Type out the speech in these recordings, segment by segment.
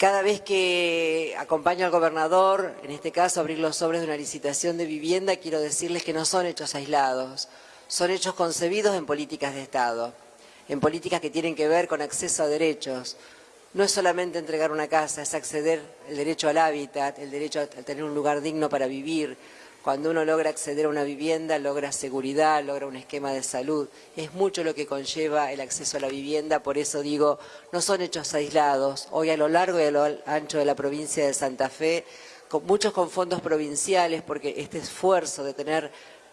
Cada vez que acompaño al gobernador, en este caso abrir los sobres de una licitación de vivienda, quiero decirles que no son hechos aislados, son hechos concebidos en políticas de Estado, en políticas que tienen que ver con acceso a derechos. No es solamente entregar una casa, es acceder el derecho al hábitat, el derecho a tener un lugar digno para vivir, cuando uno logra acceder a una vivienda, logra seguridad, logra un esquema de salud. Es mucho lo que conlleva el acceso a la vivienda, por eso digo, no son hechos aislados. Hoy a lo largo y a lo ancho de la provincia de Santa Fe, con, muchos con fondos provinciales, porque este esfuerzo de tener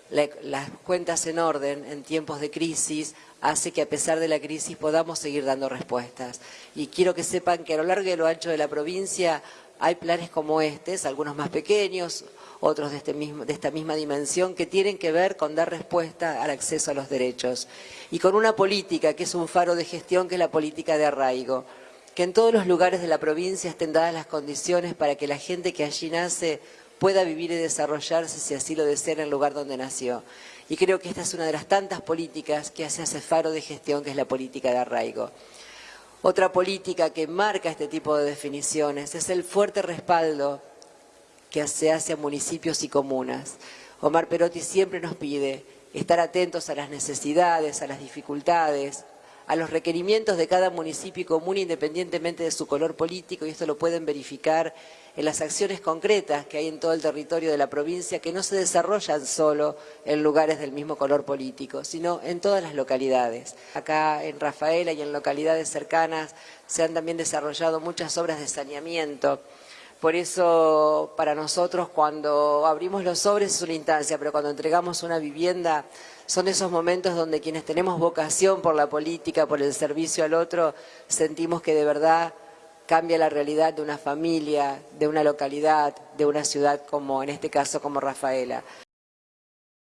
las cuentas en orden en tiempos de crisis hace que a pesar de la crisis podamos seguir dando respuestas. Y quiero que sepan que a lo largo y a lo ancho de la provincia hay planes como este, algunos más pequeños, otros de, este de esta misma dimensión, que tienen que ver con dar respuesta al acceso a los derechos. Y con una política que es un faro de gestión, que es la política de arraigo. Que en todos los lugares de la provincia estén dadas las condiciones para que la gente que allí nace pueda vivir y desarrollarse, si así lo desea, en el lugar donde nació. Y creo que esta es una de las tantas políticas que hace ese faro de gestión, que es la política de arraigo. Otra política que marca este tipo de definiciones es el fuerte respaldo que se hace a municipios y comunas. Omar Perotti siempre nos pide estar atentos a las necesidades, a las dificultades, a los requerimientos de cada municipio y común independientemente de su color político y esto lo pueden verificar en las acciones concretas que hay en todo el territorio de la provincia que no se desarrollan solo en lugares del mismo color político, sino en todas las localidades. Acá en Rafaela y en localidades cercanas se han también desarrollado muchas obras de saneamiento por eso, para nosotros, cuando abrimos los sobres es una instancia, pero cuando entregamos una vivienda, son esos momentos donde quienes tenemos vocación por la política, por el servicio al otro, sentimos que de verdad cambia la realidad de una familia, de una localidad, de una ciudad como, en este caso, como Rafaela.